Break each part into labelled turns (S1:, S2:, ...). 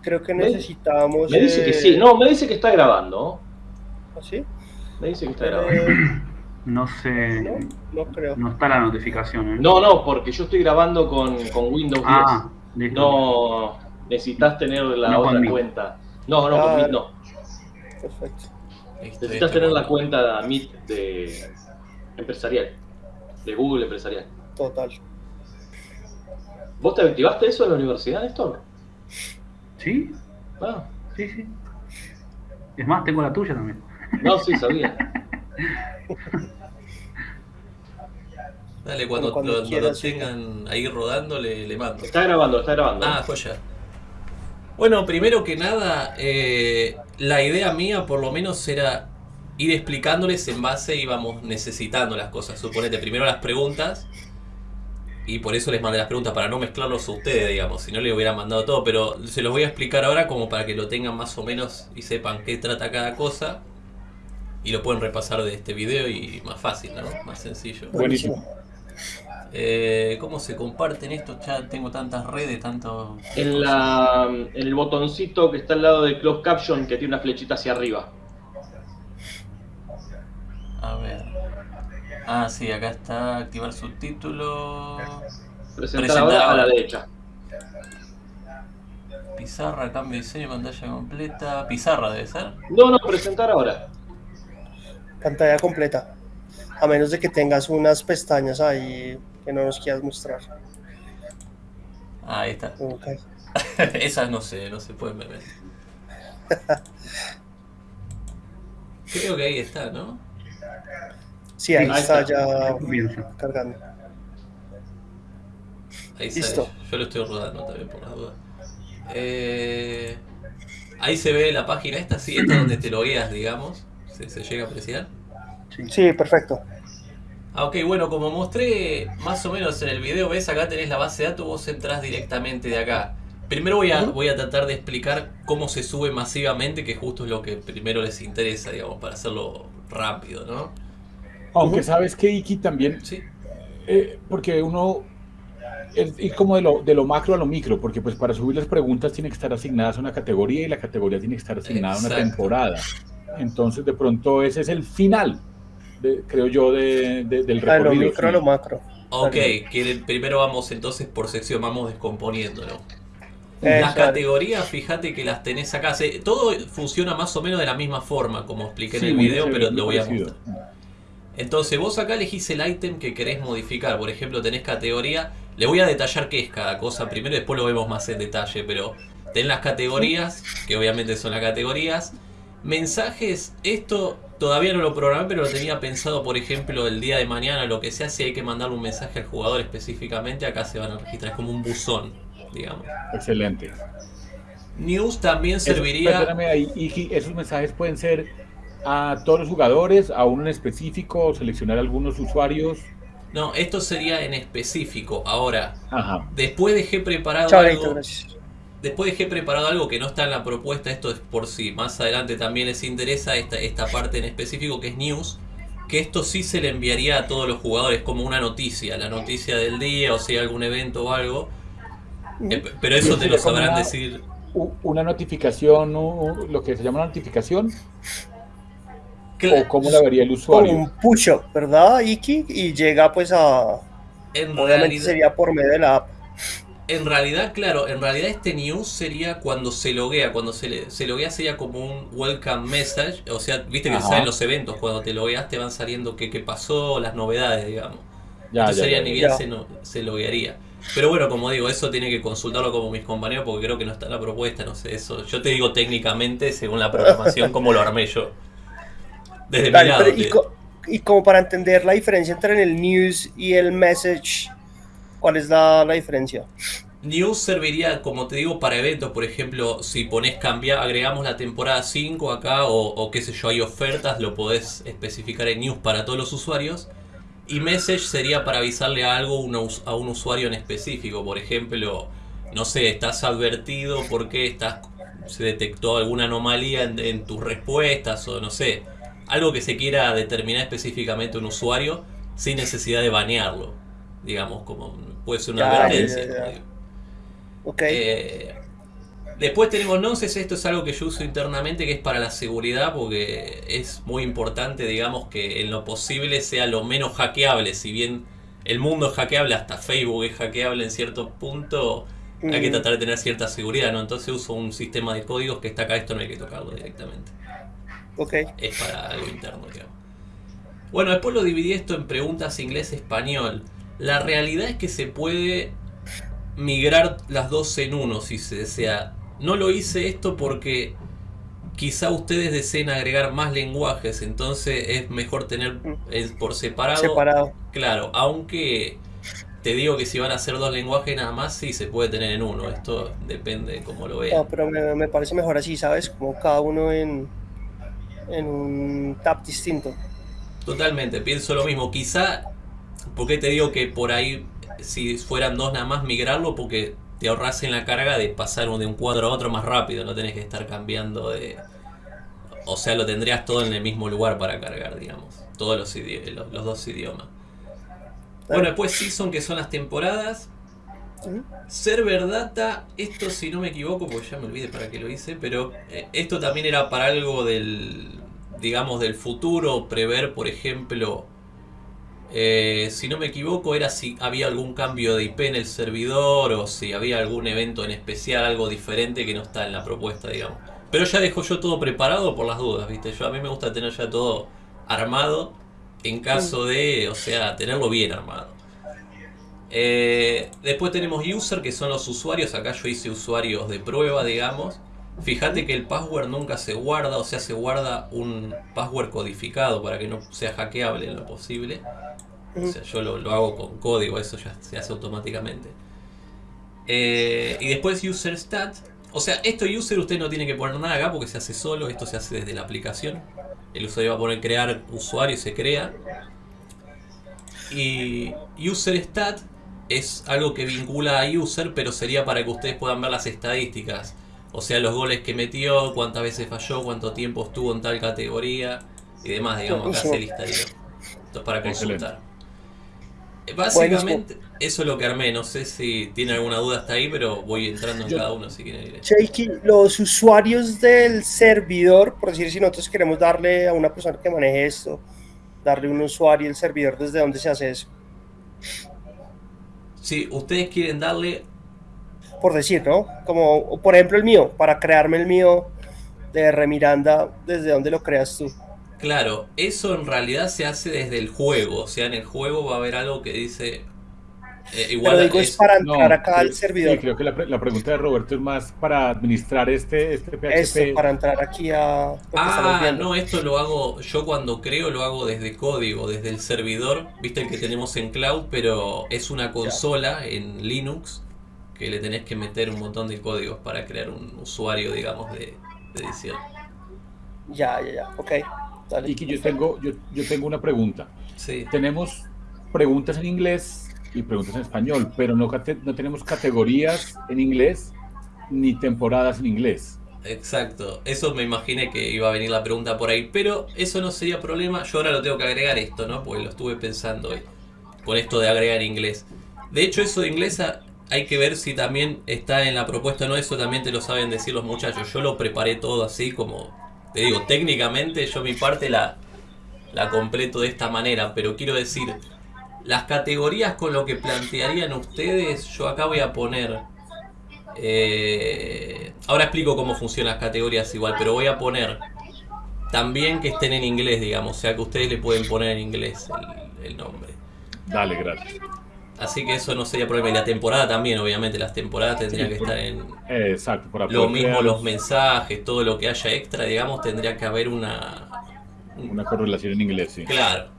S1: Creo que necesitamos...
S2: Me dice que
S1: eh,
S2: sí, no, me dice que está grabando.
S1: ¿Sí?
S2: Me dice que está grabando.
S1: Eh,
S3: No sé.
S1: no, no creo.
S3: No está la notificación. ¿eh?
S2: No, no, porque yo estoy grabando con, con Windows 10.
S3: Ah, listo.
S2: No, necesitas tener la
S3: No
S2: otra cuenta. No, no,
S1: Ah,
S2: con Meet no.
S1: Perfecto.
S2: Necesitas tener la cuenta Meet de empresarial, de Google empresarial.
S1: Total.
S2: ¿Vos te activaste eso en la universidad, Néstor?
S3: ¿Sí?
S2: Ah,
S3: Sí, sí. Es más, tengo la tuya también.
S2: no, sí, sabía.
S4: Dale, cuando,
S1: Cuando
S4: lo, tengan ahí rodando, le, le mando.
S2: Está grabando, está grabando.
S4: Ah, joya. Bueno, primero que nada, eh, la idea mía por lo menos era ir explicándoles en base íbamos necesitando las cosas. Suponete primero las preguntas y por eso les mandé las preguntas para no mezclarlos a ustedes, digamos. Si no les hubiera mandado todo, pero se los voy a explicar ahora como para que lo tengan más o menos y sepan qué trata cada cosa. Y lo pueden repasar de este video y más fácil, ¿no? Más sencillo.
S1: Buenísimo.
S4: Eh, ¿Cómo se comparten estos chats? Tengo tantas redes, tanto...
S2: En, la, en el botoncito que está al lado de Closed Caption que tiene una flechita hacia arriba.
S4: A ver. Ah, sí, acá está activar subtítulo.
S2: Presentar
S4: Presentar
S2: ahora a
S4: ahora.
S2: la derecha.
S4: Pizarra, cambio de diseño, pantalla completa. Pizarra debe ser.
S2: No, no, presentar ahora.
S1: Pantalla completa. A menos de que tengas unas pestañas ahí que no nos quieras mostrar.
S4: Ah, ahí está.
S1: Ok.
S4: Esas no sé, no se pueden ver. Creo que ahí está, ¿no?
S1: Sí, ahí
S2: Ahí
S1: está
S2: está.
S1: ya
S3: Comienza.
S1: cargando.
S4: Ahí
S1: Listo.
S4: sale. Yo lo estoy rodando también por las dudas. Eh, ahí se ve la página esta, sí, esta donde te logueas, digamos. Se, se llega a apreciar.
S1: Sí, perfecto.
S4: Ah, ok, bueno, como mostré más o menos en el video, ves, acá tenés la base de datos, vos entrás directamente de acá. Primero voy a, voy a tratar de explicar cómo se sube masivamente, que justo es lo que primero les interesa, digamos, para hacerlo rápido, ¿no?
S5: Aunque sabes que Iki también,
S4: Sí.
S5: eh, porque uno es ir como de lo, de lo macro a lo micro, porque pues para subir las preguntas tiene que estar asignadas a una categoría y la categoría tiene que estar asignada a una temporada. Entonces de pronto ese es el final, de- creo yo, de, de- del
S1: A lo
S5: recorrido.
S1: micro, a
S5: sí.
S1: lo macro.
S4: Ok, quieren- primero vamos entonces por sección, vamos descomponiéndolo. Las categorías, fíjate que las tenés acá. Se- todo funciona más o menos de la misma forma, como expliqué en el video, pero lo voy a mostrar. Entonces vos acá elegís el ítem que querés modificar. Por ejemplo, tenés categoría. Le voy a detallar qué es cada cosa primero, después lo vemos más en detalle. Pero tenés las categorías, que obviamente son las categorías. Mensajes, esto todavía no lo programé, pero lo tenía pensado, por ejemplo, el día de mañana, lo que sea, si hay que mandarle un mensaje al jugador específicamente, acá se van a registrar. Es como un buzón, digamos.
S5: Excelente.
S4: News también
S5: Eso-
S4: serviría.
S5: perdóname ahí, Iki, esos mensajes pueden ser a todos los jugadores, a uno en específico, o seleccionar algunos usuarios.
S4: No, esto sería en específico. Ahora,
S5: Ajá.
S4: después dejé preparado
S1: Chao,
S4: algo.
S1: Gracias.
S4: Después dejé preparado algo que no está en la propuesta, esto es por si más adelante también les interesa esta, esta parte en específico que es news, que esto sí se le enviaría a todos los jugadores como una noticia, la noticia del día o si hay algún evento o algo. Eh, pero eso te lo sabrán
S5: una-
S4: decir.
S5: Una notificación, lo que se llama una notificación, O cómo la vería el
S1: Como
S5: usuario.
S1: un push-up, ¿verdad, Iki? Y llega pues a...
S4: En
S1: Obviamente
S4: realidad,
S1: sería por medio de la app.
S4: en realidad, claro, en realidad este news sería cuando se loguea, cuando se, le- se loguea sería como un welcome message, o sea, viste que
S5: Ajá.
S4: salen los eventos, cuando te logueas te van saliendo qué, qué pasó, las novedades, digamos.
S5: Ya,
S4: Entonces
S5: ya,
S4: sería
S5: ya,
S4: ni bien se, no- se loguearía. Pero bueno, como digo, eso tiene que consultarlo como mis compañeros porque creo que no está en la propuesta, no sé, eso. Yo te digo técnicamente, según la programación, cómo lo armé yo. Desde mi
S1: Dale,
S4: lado.
S1: pero y,
S4: te-
S1: co- y como para entender la diferencia entre el news y el message, ¿cuál es la, la diferencia?
S4: News serviría, como te digo, para eventos. Por ejemplo, si pones cambiar, agregamos la temporada 5 acá, o, o qué sé yo, hay ofertas, lo podés especificar en News para todos los usuarios. Y Message sería para avisarle a algo a un usuario en específico. Por ejemplo, no sé, estás advertido porque estás, se detectó alguna anomalía en, en tus respuestas, o no sé, algo que se quiera determinar específicamente un usuario sin necesidad de banearlo. Digamos, como puede ser una
S1: Ya,
S4: advertencia.
S1: ya, ya.
S4: como digo.
S1: Ok.
S4: Eh, Después tenemos nonsense, esto es algo que yo uso internamente que es para la seguridad porque es muy importante, digamos, que en lo posible sea lo menos hackeable. Si bien el mundo es hackeable, hasta Facebook es hackeable en cierto punto, hay que
S1: Mm.
S4: tratar de tener cierta seguridad, ¿no? Entonces uso un sistema de códigos que está acá, esto no hay que tocarlo directamente.
S1: Ok.
S4: Es para algo interno, digamos. Bueno, después lo dividí esto en preguntas inglés-español. La realidad es que se puede migrar las dos en uno si se desea. No lo hice esto porque quizá ustedes deseen agregar más lenguajes, entonces es mejor tener eh, por separado.
S1: Separado.
S4: Claro, aunque te digo que si van a hacer dos lenguajes nada más, sí se puede tener en uno. Esto depende de cómo lo vean.
S1: No, pero me, me parece mejor así, ¿sabes? Como cada uno en, en un tab distinto.
S4: Totalmente, pienso lo mismo. Quizá, porque te digo que por ahí, si fueran dos nada más, migrarlo, porque te ahorras en la carga de pasar de un cuadro a otro más rápido, no tenés que estar cambiando de... O sea, lo tendrías todo en el mismo lugar para cargar, digamos. Todos los, idi- los, los dos idiomas. Bueno, después Season, que son las temporadas. Server Data, esto si no me equivoco, porque ya me olvidé para qué lo hice, pero eh, esto también era para algo del, digamos, del futuro, prever, por ejemplo, eh, si no me equivoco, era si había algún cambio de IP en el servidor o si había algún evento en especial, algo diferente que no está en la propuesta, digamos. Pero ya dejo yo todo preparado por las dudas, ¿viste? Yo a mí me gusta tener ya todo armado en caso de, o sea, tenerlo bien armado. Eh, después tenemos user, que son los usuarios. Acá yo hice usuarios de prueba, digamos. Fíjate que el password nunca se guarda, o sea, se guarda un password codificado para que no sea hackeable en lo posible. O sea, yo lo, lo hago con código, eso ya se hace automáticamente. Eh, y después user stat. O sea, esto user usted no tiene que poner nada acá porque se hace solo, esto se hace desde la aplicación. El usuario va a poner crear usuario y se crea. Y user stat es algo que vincula a user, pero sería para que ustedes puedan ver las estadísticas. O sea, los goles que metió, cuántas veces falló, cuánto tiempo estuvo en tal categoría y demás, digamos, acá se listaría. Esto es para consultar. Eh, Básicamente, eso es lo que armé. No sé si tiene alguna duda hasta ahí, pero voy entrando en
S5: Yo-
S4: cada uno si quieren ir.
S1: Shaky, los usuarios del servidor, por decir, si nosotros queremos darle a una persona que maneje esto, darle un usuario el servidor, ¿desde dónde se hace eso?
S4: Si ustedes quieren darle
S1: Por decir, ¿no? Como, por ejemplo, el mío, para crearme el mío de Remiranda, ¿desde dónde lo creas tú?
S4: Claro, eso en realidad se hace desde el juego. O sea, en el juego va a haber algo que dice. eh, igual
S1: Pero digo, es
S4: es-
S1: para
S5: No,
S1: entrar acá
S5: sí,
S1: al servidor.
S5: Sí, creo que la, pre- la pregunta de Roberto es más para administrar este, este PHP.
S1: Esto, para entrar aquí a
S4: Ah, no, esto lo hago. Yo cuando creo lo hago desde código, desde el servidor. Viste el que tenemos en cloud, pero es una consola en Linux que le tenés que meter un montón de códigos para crear un usuario, digamos, de, de edición.
S1: Ya, ya, ya. Ok. Dale.
S5: Y que yo tengo, yo, yo tengo una pregunta.
S4: Sí.
S5: Tenemos preguntas en inglés y preguntas en español, pero no, no tenemos categorías en inglés ni temporadas en inglés.
S4: Exacto, eso me imaginé que iba a venir la pregunta por ahí, pero eso no sería problema. Yo ahora lo tengo que agregar esto, ¿no? Porque lo estuve pensando hoy, con esto de agregar inglés. De hecho, eso de inglés a- hay que ver si también está en la propuesta no. Eso también te lo saben decir los muchachos. Yo lo preparé todo así como, te digo, técnicamente yo mi parte la, la completo de esta manera, pero quiero decir, las categorías con lo que plantearían ustedes, yo acá voy a poner eh, ahora explico cómo funcionan las categorías igual, pero voy a poner también que estén en inglés, digamos, o sea que ustedes le pueden poner en inglés el, el nombre.
S5: Dale, gracias.
S4: Así que eso no sería problema. Y la temporada también, obviamente, las temporadas tendrían
S5: Sí,
S4: que
S5: por-
S4: estar en
S5: exacto, para
S4: lo mismo,
S5: crear
S4: los mensajes, todo lo que haya extra, digamos, tendría que haber una...
S5: una correlación en inglés, sí.
S4: Claro,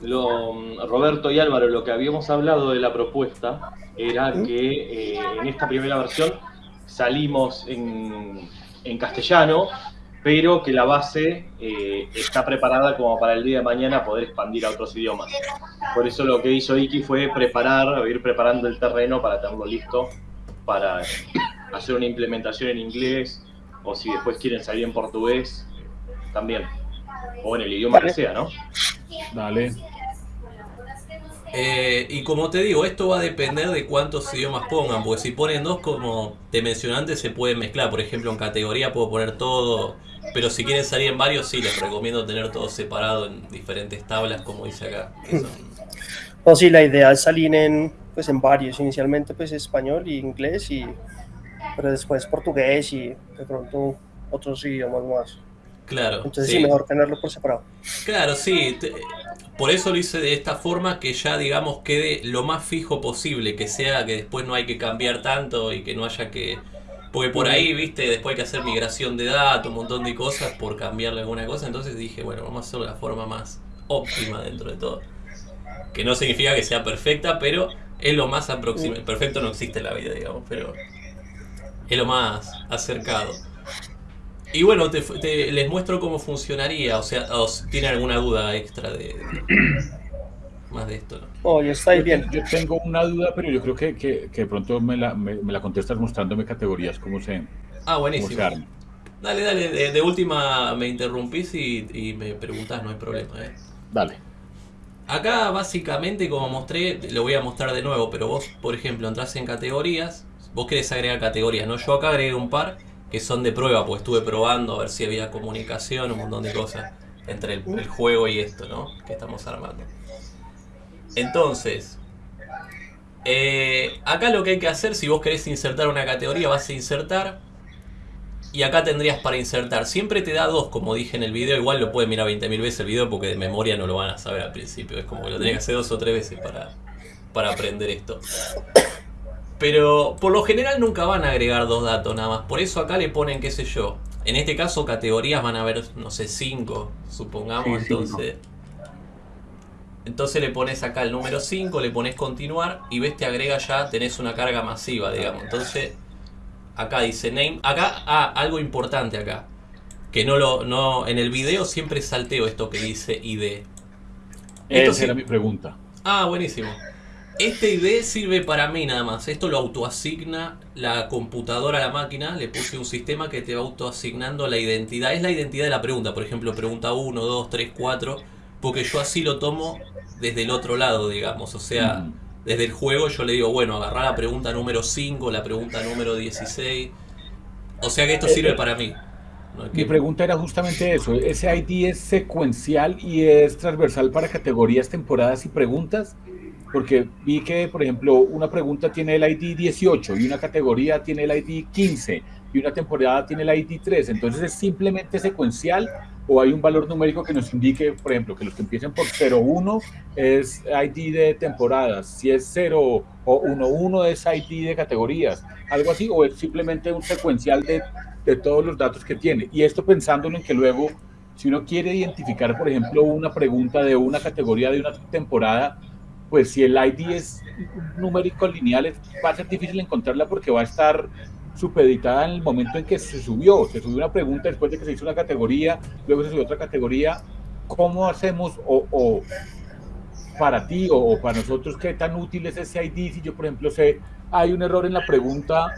S2: Lo, Roberto y Álvaro, lo que habíamos hablado de la propuesta era que eh, en esta primera versión salimos en, en castellano, pero que la base eh, está preparada como para el día de mañana poder expandir a otros idiomas. Por eso lo que hizo Iki fue preparar, ir preparando el terreno para tenerlo listo para hacer una implementación en inglés, o si después quieren salir en portugués, también. O en el idioma que sea, ¿no?
S5: Dale.
S4: Eh, y como te digo, esto va a depender de cuántos idiomas pongan, porque si ponen dos, como te mencioné antes, se pueden mezclar. Por ejemplo, en categoría puedo poner todo, pero si quieren salir en varios, sí, les recomiendo tener todo separado en diferentes tablas, como dice acá. son-
S1: No, sí, la idea es salir en, pues, en varios. Inicialmente, pues, español y inglés, y, pero después portugués y de pronto otros idiomas más.
S4: Claro.
S1: Entonces,
S4: sí.
S1: sí, mejor tenerlo por separado.
S4: Claro, sí. te- por eso lo hice de esta forma que ya, digamos, quede lo más fijo posible, que sea que después no hay que cambiar tanto y que no haya que... Porque por ahí, viste, después hay que hacer migración de datos, un montón de cosas por cambiarle alguna cosa. Entonces dije, bueno, vamos a hacerlo de la forma más óptima dentro de todo. Que no significa que sea perfecta, pero es lo más aproximado. Perfecto no existe en la vida, digamos, pero es lo más acercado. Y bueno, te, te- les muestro cómo funcionaría, o sea, o si tienen alguna duda extra de, de- más de esto, ¿no?
S1: Oh, ya está ahí bien.
S5: yo tengo una duda, pero yo creo que, que, que de pronto me la, me, me la contestas mostrándome categorías, cómo se,
S4: Ah,
S5: cómo
S4: buenísimo.
S5: se.
S4: Dale, dale, de, de última me interrumpís y, y me preguntás, no hay problema, ¿eh?
S5: Dale.
S4: Acá básicamente como mostré, lo voy a mostrar de nuevo, pero vos, por ejemplo, entras en categorías, vos querés agregar categorías, ¿no? Yo acá agregué un par que son de prueba, porque estuve probando a ver si había comunicación, un montón de cosas entre el, el juego y esto, ¿no? Que estamos armando. Entonces, eh, acá lo que hay que hacer, si vos querés insertar una categoría, vas a insertar. Y acá tendrías para insertar. Siempre te da dos, como dije en el video. Igual lo pueden mirar 20.000 veces el video porque de memoria no lo van a saber al principio. Es como que lo tenés que hacer dos o tres veces para, para aprender esto. Pero por lo general nunca van a agregar dos datos nada más. Por eso acá le ponen, qué sé yo. En este caso, categorías van a haber, no sé, cinco, supongamos.
S3: Sí, cinco.
S4: Entonces. Le pones acá el número 5, le pones continuar y ves te agrega ya, tenés una carga masiva, digamos. Entonces, acá dice name. Acá, ah, algo importante acá. Que no lo, no, en el video siempre salteo esto que dice ID. Esto
S5: Esa era mi pregunta.
S4: Ah, buenísimo. Este ID sirve para mí nada más. Esto lo autoasigna la computadora a la máquina. Le puse un sistema que te va autoasignando la identidad. Es la identidad de la pregunta. Por ejemplo, pregunta 1, 2, 3, 4. Porque yo así lo tomo desde el otro lado, digamos. O sea,
S5: Mm.
S4: desde el juego yo le digo, bueno, agarrar la pregunta número 5, la pregunta número 16. O sea que esto
S5: Eh,
S4: sirve
S5: eh,
S4: para mí. No es
S5: Mi
S4: que-
S5: pregunta era justamente eso. ¿Ese ID es secuencial y es transversal para categorías, temporadas y preguntas? Porque vi que, por ejemplo, una pregunta tiene el ID 18 y una categoría tiene el ID 15 y una temporada tiene el ID 3. Entonces, ¿es simplemente secuencial o hay un valor numérico que nos indique, por ejemplo, que los que empiecen por 01 es ID de temporadas, si es 0 o 11 es ID de categorías, algo así, o es simplemente un secuencial de de todos los datos que tiene. Y esto pensándolo en que luego, si uno quiere identificar, por ejemplo, una pregunta de una categoría de una temporada, pues si el ID es numérico lineal, va a ser difícil encontrarla porque va a estar supeditada en el momento en que se subió. Se subió una pregunta después de que se hizo una categoría, luego se subió otra categoría. ¿Cómo hacemos o, o para ti o, o para nosotros qué tan útil es ese ID? Si yo, por ejemplo, sé, hay un error en la pregunta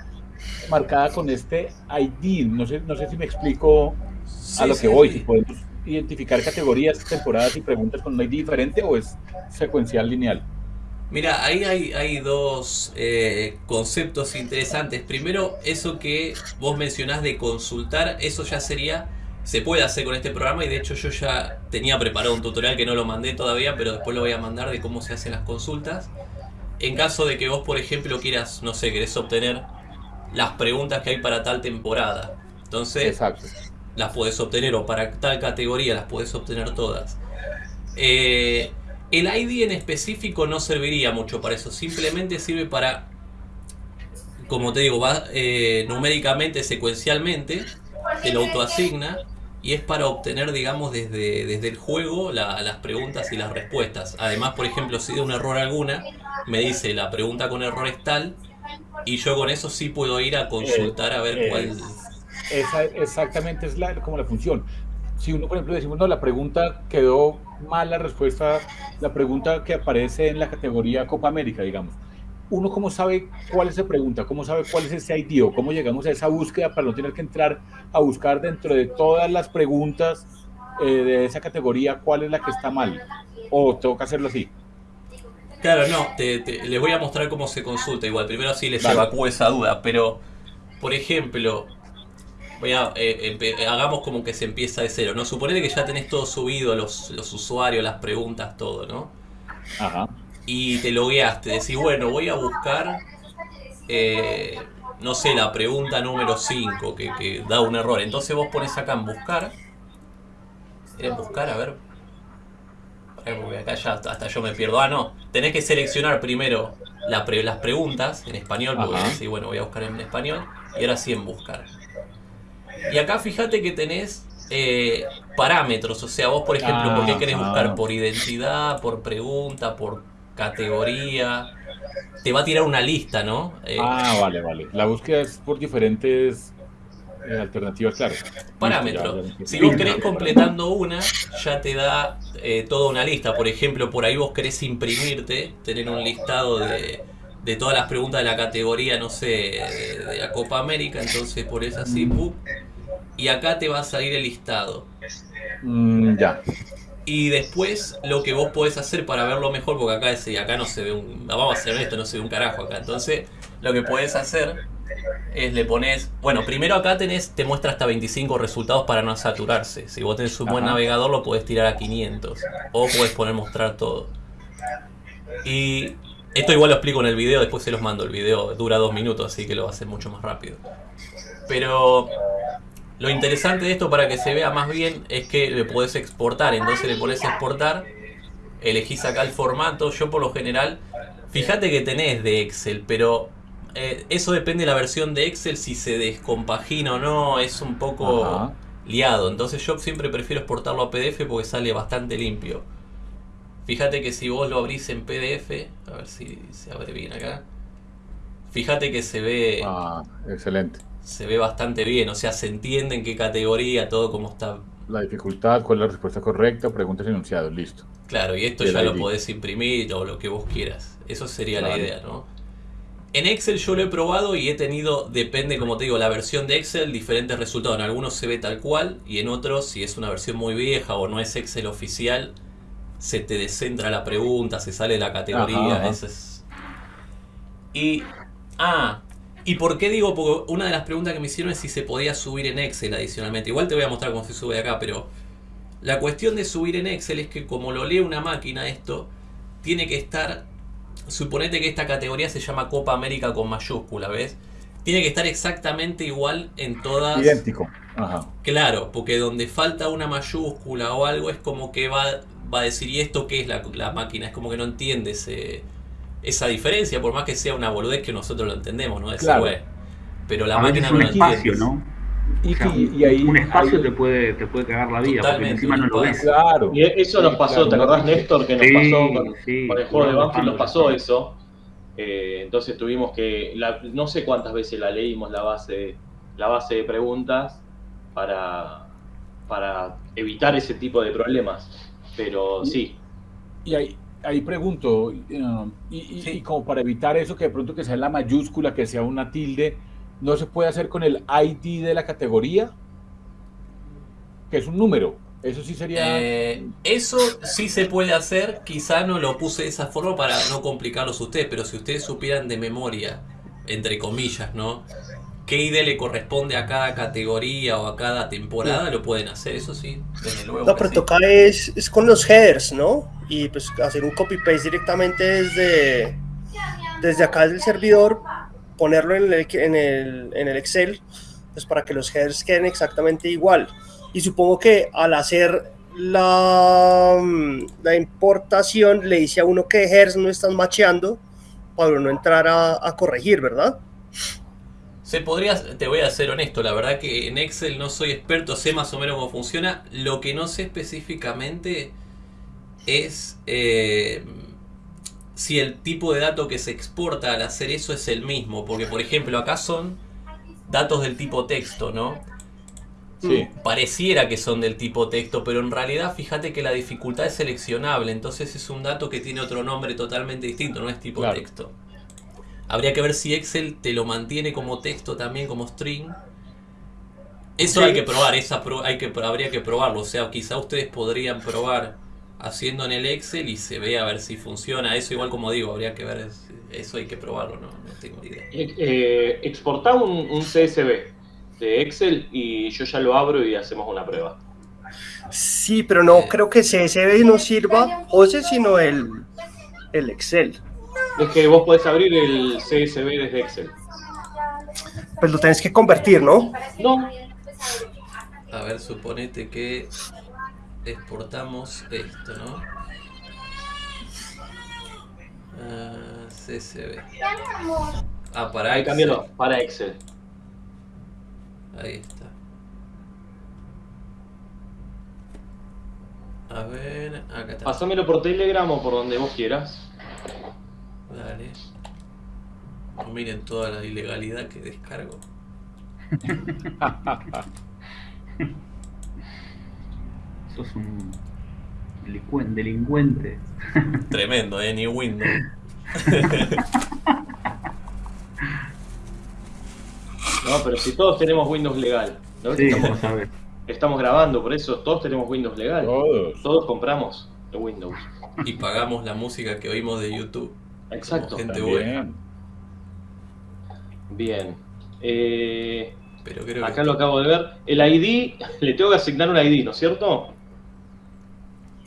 S5: marcada con este ID. No sé, no sé si me explico a
S4: Sí,
S5: lo
S4: sí,
S5: que voy.
S4: sí.
S5: Si podemos identificar categorías, temporadas y preguntas con un ID diferente o es secuencial lineal.
S4: Mira, ahí hay, hay dos eh, conceptos interesantes. Primero, eso que vos mencionás de consultar, eso ya sería, se puede hacer con este programa y de hecho yo ya tenía preparado un tutorial que no lo mandé todavía, pero después lo voy a mandar de cómo se hacen las consultas. En caso de que vos, por ejemplo, quieras, no sé, querés obtener las preguntas que hay para tal temporada. Entonces,
S5: Exacto.
S4: Las puedes obtener o para tal categoría las puedes obtener todas. Eh, el ID en específico no serviría mucho para eso, simplemente sirve para, como te digo, va eh, numéricamente, secuencialmente, te lo autoasigna y es para obtener, digamos, desde, desde el juego la- las preguntas y las respuestas. Además, por ejemplo, si de un error alguna, me dice la pregunta con error es tal y yo con eso sí puedo ir a consultar a ver
S5: Eh,
S4: cuál...
S5: Esa exactamente es la, como la función. Si uno, por ejemplo, decimos, no, la pregunta quedó mal, la respuesta, la pregunta que aparece en la categoría Copa América, digamos. Uno cómo sabe cuál es esa pregunta, cómo sabe cuál es ese ID o cómo llegamos a esa búsqueda para no tener que entrar a buscar dentro de todas las preguntas eh, de esa categoría cuál es la que está mal. O tengo que hacerlo así.
S4: Claro, no, te- te- les voy a mostrar cómo se consulta igual. Primero así les
S5: Vale.
S4: evacúo esa duda, pero, por ejemplo, voy a, eh, empe- hagamos como que se empieza de cero, ¿no? Suponete que ya tenés todo subido, los, los usuarios, las preguntas, todo, ¿no?
S5: Ajá.
S4: Y te logueaste, decís, bueno, voy a buscar, eh, no sé, la pregunta número 5, que, que da un error. Entonces vos pones acá en buscar. ¿En buscar? A ver. Porque acá ya hasta, hasta yo me pierdo. Ah, no. Tenés que seleccionar primero la pre- las preguntas en español, porque
S5: Ajá.
S4: decís, bueno, voy a buscar en español. Y ahora sí en buscar. Y acá fíjate que tenés eh, parámetros. O sea, vos, por ejemplo, ¿por qué querés
S5: Ajá.
S4: buscar? ¿Por identidad? ¿Por pregunta? ¿Por categoría? Te va a tirar una lista, ¿no? Eh,
S5: Ah, vale, vale. La búsqueda es por diferentes eh, alternativas, claro.
S4: parámetros.
S5: Ya, ya.
S4: Si vos querés completando una, ya te da eh, toda una lista. Por ejemplo, por ahí vos querés imprimirte, tener un listado de, de todas las preguntas de la categoría, no sé, de, de la Copa América. Entonces pones así, ¡pum! Y acá te va a salir el listado.
S5: Mm, ya.
S4: Y después lo que vos podés hacer para verlo mejor, porque acá, ese- acá no se ve un... Vamos a hacer esto, no se ve un carajo acá. Entonces, lo que podés hacer es le pones... Bueno, primero acá tenés, te muestra hasta 25 resultados para no saturarse. Si vos tenés un buen
S5: Ajá.
S4: navegador lo podés tirar a 500. O podés poner mostrar todo. Y esto igual lo explico en el video, después se los mando. El video dura dos minutos, así que lo va a hacer mucho más rápido. Pero lo interesante de esto para que se vea más bien es que le podés exportar. Entonces le pones exportar, elegís acá el formato. Yo por lo general, fíjate que tenés de Excel, pero eh, eso depende de la versión de Excel, si se descompagina o no, es un poco
S5: Ajá.
S4: liado. Entonces yo siempre prefiero exportarlo a PDF porque sale bastante limpio. Fíjate que si vos lo abrís en PDF, a ver si se abre bien acá. Fíjate que se ve
S5: Ah, excelente.
S4: se ve bastante bien, o sea, se entiende en qué categoría, todo como está.
S5: La dificultad, cuál es la respuesta correcta, preguntas y enunciados, listo.
S4: Claro, y esto
S5: Y
S4: ya lo
S5: ID.
S4: podés imprimir o lo que vos quieras. Eso sería la idea, ¿no? En Excel yo lo he probado y he tenido, depende, como te digo, la versión de Excel, diferentes resultados. En algunos se ve tal cual y en otros, si es una versión muy vieja o no es Excel oficial, se te descentra la pregunta, se sale de la categoría.
S5: Ajá, ajá.
S4: eso es- Y. Ah, ¿y por qué digo? Porque una de las preguntas que me hicieron es si se podía subir en Excel adicionalmente. Igual te voy a mostrar cómo se sube acá, pero. La cuestión de subir en Excel es que como lo lee una máquina esto, tiene que estar, suponete que esta categoría se llama Copa América con mayúscula, ¿ves? Tiene que estar exactamente igual en todas...
S5: Idéntico. Ajá.
S4: Claro, porque donde falta una mayúscula o algo es como que va, va a decir, ¿y esto qué es la, la máquina? Es como que no entiende ese- esa diferencia, por más que sea una boludez que nosotros lo entendemos, ¿no? Decir,
S5: Claro.
S4: Pero la
S3: a
S4: máquina
S3: es
S4: no
S3: un
S4: lo
S3: espacio,
S4: entiende.
S3: ¿no?
S5: Y,
S3: O sea,
S5: y- y ahí,
S3: un espacio
S5: ahí-
S3: te puede te puede cagar la vida, porque encima no lo ves.
S5: Claro.
S2: Y eso nos pasó,
S5: claro,
S2: ¿te acordás, Néstor, que nos
S3: Sí,
S2: pasó con,
S3: sí,
S2: con el juego de Banfield? Nos pasó eso. Eh, entonces tuvimos que, la- no sé cuántas veces la leímos la base, la base de preguntas para, para evitar ese tipo de problemas. Pero sí,
S5: Y ahí, ahí pregunto, eh, y, y-
S4: Sí.
S5: y como para evitar eso, que de pronto que sea la mayúscula, que sea una tilde, ¿no se puede hacer con el ID de la categoría? Que es un número. Eso sí sería...
S4: Eh, eso sí se puede hacer, quizá no lo puse de esa forma para no complicarlos a ustedes, pero si ustedes supieran de memoria, entre comillas, ¿no? ¿Qué ID le corresponde a cada categoría o a cada temporada? Lo pueden hacer, eso sí, desde luego.
S1: No, pero
S4: sí.
S1: toca es, es con los headers, ¿no? Y pues hacer un copy-paste directamente desde, desde acá del servidor, ponerlo en el, en el, en el Excel, pues para que los headers queden exactamente igual. Y supongo que al hacer la, mm, la importación le dice a uno que headers no están macheando para uno entrar a, a corregir, ¿verdad?
S4: Se podría, te voy a ser honesto, la verdad que en Excel no soy experto, sé más o menos cómo funciona. Lo que no sé específicamente es eh, si el tipo de dato que se exporta al hacer eso es el mismo. Porque, por ejemplo, acá son datos del tipo texto, ¿no?
S5: sí.
S4: Pareciera que son del tipo texto, pero en realidad fíjate que la dificultad es seleccionable, entonces es un dato que tiene otro nombre totalmente distinto, no es tipo
S5: Claro.
S4: texto. Habría que ver si Excel te lo mantiene como texto también, como string. Eso
S1: Sí.
S4: hay que probar, esa pro- hay que, habría que probarlo. O sea, quizá ustedes podrían probar haciendo en el Excel y se ve a ver si funciona. Eso igual como digo, habría que ver, eso hay que probarlo, no, no tengo idea.
S2: Eh, eh, exportá un, un CSV de Excel y yo ya lo abro y hacemos una prueba.
S1: Sí, pero no
S4: Eh.
S1: creo que CSV no sirva, José, sino el, el Excel.
S2: Es que vos podés abrir el CSV desde Excel.
S1: Pues lo tenés que convertir, ¿no?
S2: No,
S4: A ver, suponete que exportamos esto, ¿no? Ah, CSV. Ah, para
S2: ahí
S4: Excel.
S2: cambiarlo para Excel.
S4: Ahí está. A ver, acá está.
S2: Pásamelo por Telegram o por donde vos quieras.
S4: Dale. No miren toda la ilegalidad que descargo.
S3: Sos un delincuente.
S4: Tremendo, eh, ni Windows.
S2: No, pero si todos tenemos Windows legal. ¿no?
S3: Sí,
S2: estamos, estamos grabando, por eso todos tenemos Windows legal.
S5: Todos.
S2: Todos compramos de Windows.
S4: Y pagamos la música que oímos de YouTube.
S2: Exacto.
S4: Gente.
S5: También.
S2: Bien. Eh,
S4: Pero creo
S2: acá
S4: que.
S2: lo acabo de ver. El ID, le tengo que asignar un ID, ¿no es cierto?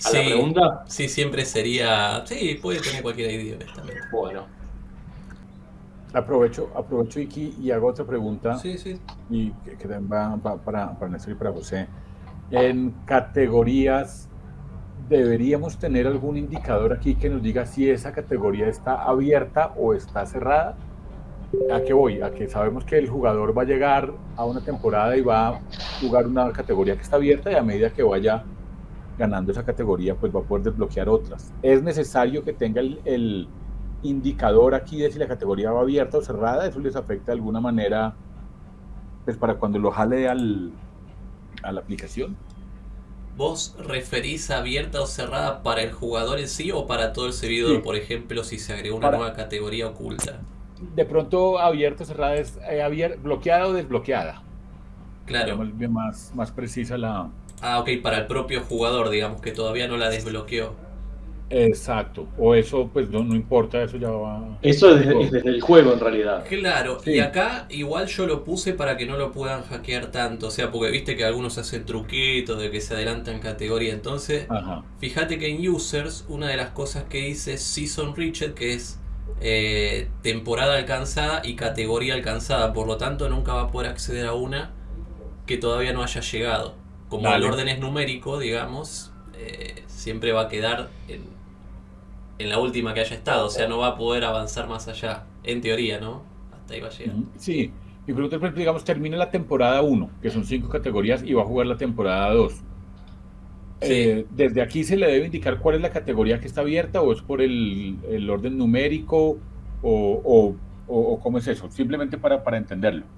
S2: A la
S4: Sí,
S2: pregunta.
S4: sí, siempre sería. Sí, puede tener cualquier idea, honestamente.
S2: Bueno.
S5: Aprovecho, aprovecho Iki, y hago otra pregunta
S4: Sí, sí.
S5: y que, que también va, va para, para Néstor y para José. En categorías, ¿deberíamos tener algún indicador aquí que nos diga si esa categoría está abierta o está cerrada? ¿A qué voy? A que sabemos que el jugador va a llegar a una temporada y va a jugar una categoría que está abierta y a medida que vaya ganando esa categoría, pues va a poder desbloquear otras. ¿Es necesario que tenga el, el indicador aquí de si la categoría va abierta o cerrada? ¿Eso les afecta de alguna manera pues para cuando lo jale al, a la aplicación?
S4: ¿Vos referís abierta o cerrada para el jugador en sí o para todo el servidor?
S5: Sí.
S4: Por ejemplo, si se agregó una
S5: Para-
S4: nueva categoría oculta.
S5: De pronto abierta o cerrada es eh, abier- bloqueada o desbloqueada.
S4: Claro.
S5: Más, más precisa la...
S4: Ah, ok, para el propio jugador, digamos, que todavía no la desbloqueó.
S5: Exacto. O eso pues no, no importa, eso ya va...
S2: Eso es, es desde el juego en realidad.
S4: Claro,
S5: Sí.
S4: y acá igual yo lo puse para que no lo puedan hackear tanto, o sea, porque viste que algunos hacen truquitos de que se adelantan categoría, entonces
S5: Ajá.
S4: fíjate que en users una de las cosas que dice es season reached, que es eh, temporada alcanzada y categoría alcanzada, por lo tanto nunca va a poder acceder a una que todavía no haya llegado. Como
S5: Dale.
S4: el orden es numérico, digamos, eh, siempre va a quedar en, en la última que haya estado, o sea, no va a poder avanzar más allá, en teoría, ¿no? Hasta ahí va a llegar.
S5: Ujú. Sí. Por ejemplo, digamos, termina la temporada 1, que son cinco categorías, y va a jugar la temporada 2. Eh, desde aquí se le debe indicar cuál es la categoría que está abierta o es por el, el orden numérico o, o- o- o cómo es eso, simplemente para, para entenderlo.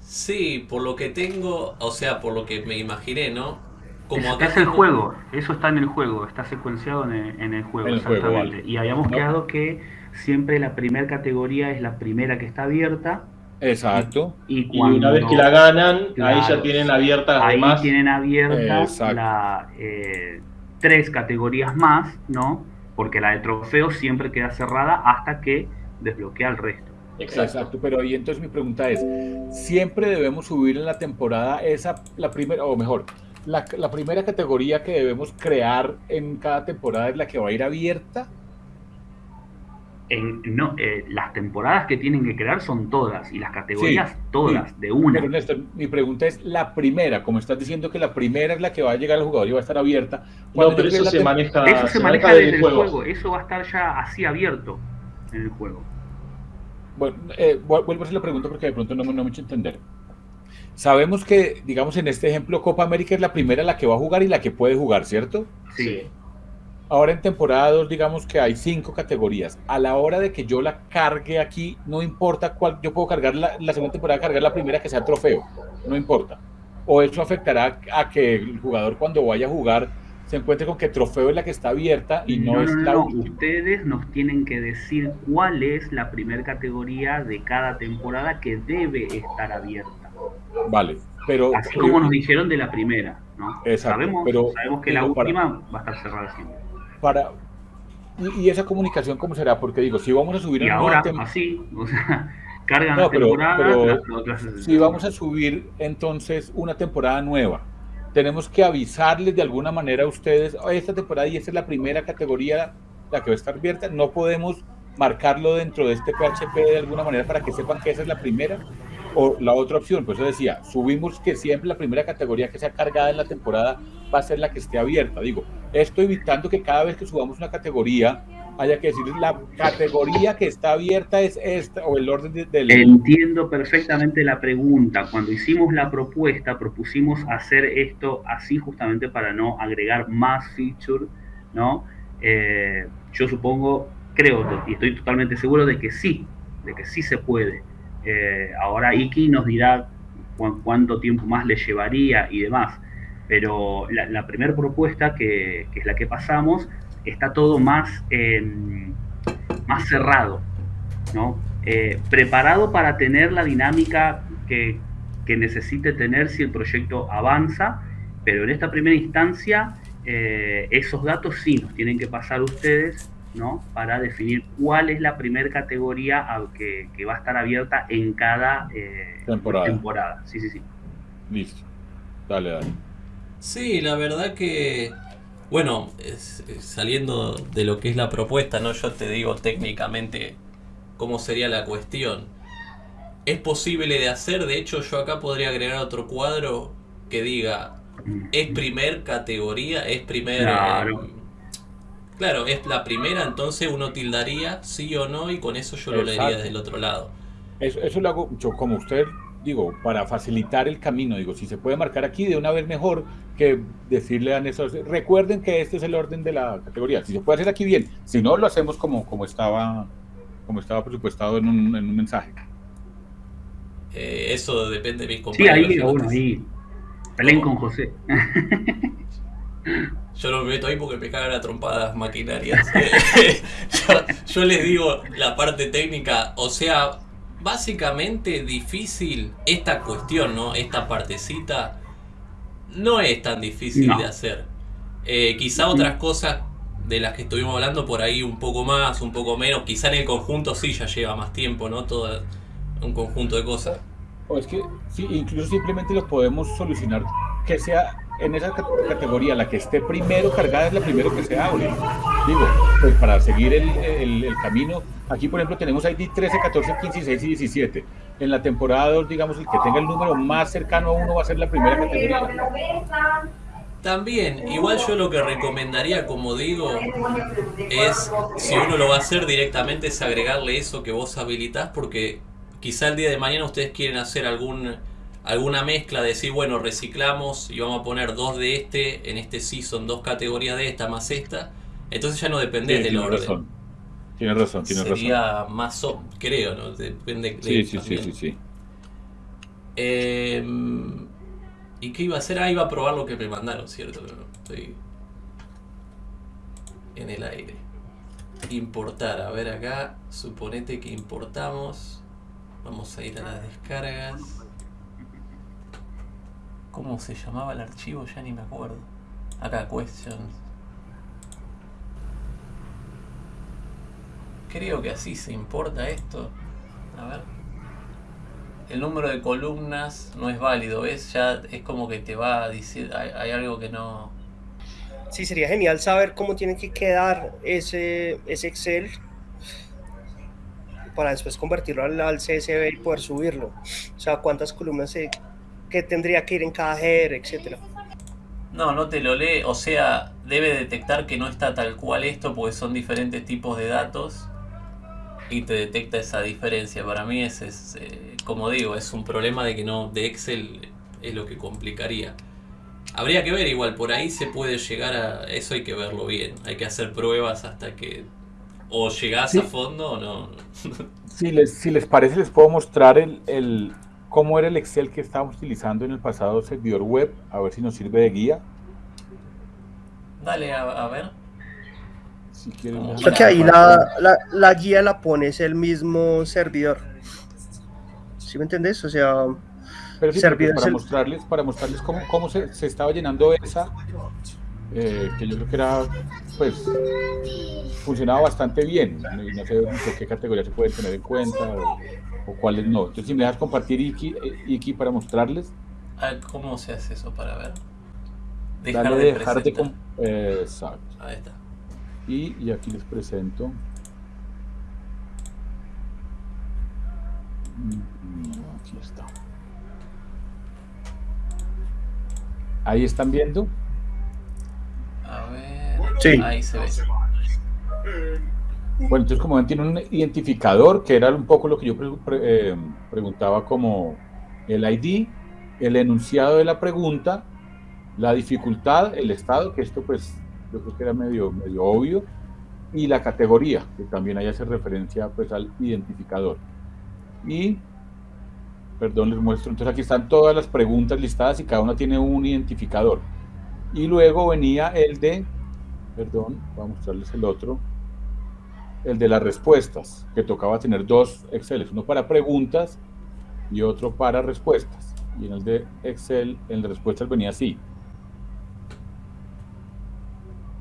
S4: Sí, por lo que tengo, o sea, por lo que me imaginé, ¿no? Como
S3: Es,
S4: acá
S3: es el juego, eso está en el juego, está secuenciado en el, en el juego,
S5: En el juego,
S3: exactamente.
S5: vale.
S3: Y habíamos
S5: No.
S3: quedado que siempre la primera categoría es la primera que está abierta
S5: Exacto.
S3: y
S2: Y
S3: cuando
S2: una vez que la ganan, ahí ya tienen abiertas las
S3: ahí
S2: demás.
S3: tienen abiertas eh, tres categorías más, ¿no? Porque la de trofeos siempre queda cerrada hasta que desbloquea el resto.
S2: Exacto.
S5: Exacto, pero ahí entonces mi pregunta es, ¿siempre debemos subir en la temporada esa, la primera, o mejor, la, la primera categoría que debemos crear en cada temporada es la que va a ir abierta?
S3: En, no, eh, las temporadas que tienen que crear son todas y las categorías
S5: Sí,
S3: todas,
S5: sí.
S3: de una.
S5: Pero Néstor, mi pregunta es la primera, como estás diciendo que la primera es la que va a llegar al jugador y va a estar abierta.
S2: No, pero eso
S5: la
S2: se maneja,
S3: Eso se, maneja
S2: desde
S3: desde el juego. eso va a estar ya así abierto en el juego.
S5: Bueno, eh, vu- vuelvo a hacer la pregunta porque de pronto no me, no me he hecho entender. Sabemos que, digamos, en este ejemplo, Copa América es la primera la que va a jugar y la que puede jugar, ¿cierto?
S3: Sí.
S5: Ahora en temporada 2, digamos que hay cinco categorías. A la hora de que yo la cargue aquí, no importa cuál, yo puedo cargar la, la segunda temporada, cargar la primera que sea trofeo, no importa. O eso afectará a que el jugador cuando vaya a jugar se encuentre con que trofeo es la que está abierta y no,
S3: no,
S5: es
S3: no,
S5: la
S3: no,
S5: última.
S3: Ustedes nos tienen que decir cuál es la primera categoría de cada temporada que debe estar abierta.
S5: Vale, Pero,
S3: Así como nos dijeron de la primera, ¿no?
S5: Exacto,
S3: sabemos,
S5: pero
S3: sabemos que la
S5: para-
S3: última va a estar cerrada siempre.
S5: para y, y esa comunicación cómo será porque digo si vamos a subir
S3: Y ahora, así, o sea, cargan
S5: No, pero- pero
S3: otras...
S5: si vamos a subir entonces una temporada nueva tenemos que avisarles de alguna manera a ustedes "Oh, esta temporada y esta es la primera categoría la que va a estar abierta no podemos marcarlo dentro de este PHP de alguna manera para que sepan que esa es la primera o la otra opción, por eso decía, subimos que siempre la primera categoría que sea cargada en la temporada va a ser la que esté abierta. Digo, esto evitando que cada vez que subamos una categoría haya que decir la categoría que está abierta es esta o el orden de- del...
S3: Entiendo perfectamente la pregunta. Cuando hicimos la propuesta, propusimos hacer esto así justamente para no agregar más feature, ¿no? Eh, yo supongo, creo y estoy totalmente seguro de que sí, de que sí se puede. Eh, ahora Iki nos dirá cu- cuánto tiempo más le llevaría y demás. Pero la, primera propuesta, que, que es la que pasamos, está todo más, em, más cerrado, ¿no? Eh, preparado para tener la dinámica que, que necesite tener si el proyecto avanza, pero en esta primera instancia eh, esos datos sí nos tienen que pasar ustedes, ¿no? Para definir cuál es la primera categoría a- que, que va a estar abierta en cada eh,
S5: Temporada.
S3: temporada. Sí, sí, sí.
S5: Listo. Dale, dale.
S4: Sí, la verdad que, bueno, es- es saliendo de lo que es la propuesta, ¿no? Yo te digo técnicamente cómo sería la cuestión. Es posible de hacer, de hecho yo acá podría agregar otro cuadro que diga, es primer categoría, es primer...
S3: Claro.
S4: eh, claro, es la primera, entonces uno tildaría sí o no y con eso yo lo leería desde el otro lado.
S5: Eso, eso lo hago yo como usted, digo, para facilitar el camino, digo, si se puede marcar aquí de una vez mejor que decirle a esos, recuerden que este es el orden de la categoría, si se puede hacer aquí bien, si no lo hacemos como, como estaba como estaba presupuestado en un, en un mensaje.
S4: Eh, eso depende de mis
S3: Sí,
S4: compañeros.
S3: ahí,
S4: yo no
S3: bueno, ahí. Con José.
S4: Yo no me meto ahí porque me cagan a trompadas maquinarias. yo, yo les digo la parte técnica, o sea, básicamente difícil esta cuestión, ¿no? Esta partecita no es tan difícil
S3: No.
S4: de hacer. Eh, quizá otras cosas de las que estuvimos hablando por ahí un poco más, un poco menos, quizá en el conjunto sí ya lleva más tiempo, ¿no? Todo un conjunto de cosas.
S5: O es que sí, incluso simplemente lo podemos solucionar que sea en esa cat- categoría la que esté primero cargada es la primero que se abre. Digo, pues para seguir el, el- el camino, aquí por ejemplo tenemos ID 13, 14, 15, 16 y 17. En la temporada 2, digamos, el que tenga el número más cercano a uno va a ser la primera categoría.
S4: También, igual yo lo que recomendaría, como digo, es si uno lo va a hacer directamente es agregarle eso que vos habilitás porque quizá el día de mañana ustedes quieren hacer algún alguna mezcla, decir, bueno, reciclamos y vamos a poner dos de este, en este season dos categorías de esta más esta, entonces ya no dependés
S5: Sí,
S4: del orden.
S5: razón. Tienes razón, tienes razón.
S4: Sería más, o- creo, ¿no? Depende de
S5: Sí, sí, sí, sí, sí.
S4: Eh, ¿Y qué iba a hacer? Ah, iba a probar lo que me mandaron, ¿cierto? Pero estoy en el aire. Importar, a ver acá, suponete que importamos. Vamos a ir a las descargas. ¿Cómo se llamaba el archivo? Ya ni me acuerdo. Acá, questions. Creo que así se importa esto. A ver. El número de columnas no es válido, ¿ves? Ya es como que te va a decir, hay, algo que no...
S1: Sí, sería genial saber cómo tiene que quedar ese, ese Excel para después convertirlo al, al CSV y poder subirlo. O sea, cuántas columnas se, que tendría que ir en cada header, etcétera.
S4: No, no te lo lee, o sea, debe detectar que no está tal cual esto porque son diferentes tipos de datos y te detecta esa diferencia. Para mí ese es, eh, como digo, es un problema de que no, de Excel es lo que complicaría. Habría que ver igual, por ahí se puede llegar a, eso hay que verlo bien, hay que hacer pruebas hasta que o llegás
S5: Sí.
S4: a fondo o no.
S5: Si les, si les parece, les puedo mostrar el, el, cómo era el Excel que estábamos utilizando en el pasado servidor web, a ver si nos sirve de guía.
S4: Dale a, a ver.
S5: Si quieren,
S4: Como-
S1: O
S5: déjame
S1: sea que ahí la, la, la guía la pones el mismo servidor. ¿Sí me entendés? O sea,
S5: Pero sí, para, mostrarles, para mostrarles cómo, cómo se, se estaba llenando esa, eh, que yo creo que era, pues, funcionaba bastante bien. No sé qué categoría se puede tener en cuenta o, cuáles no. Entonces, si me dejas compartir Iki, eh, Iki para mostrarles.
S4: ¿Cómo se hace eso para ver?
S5: Dejar Dale de dejar de... Eh, exacto. Ahí está. Y, y aquí les presento. Mm, aquí está. Ahí están viendo.
S4: A ver. Ahí se ve.
S5: Bueno, entonces como ven tiene un identificador que era un poco lo que yo eh, preguntaba como el ID, el enunciado de la pregunta, la dificultad, el estado, que esto pues yo creo que era medio, medio obvio, y la categoría, que también ahí hace referencia pues al identificador. Y, perdón, les muestro, entonces aquí están todas las preguntas listadas y cada una tiene un identificador. Y luego venía el de, perdón, voy a mostrarles el otro, el de las respuestas, que tocaba tener dos Exceles, uno para preguntas y otro para respuestas. Y en el de Excel, en las respuestas venía así.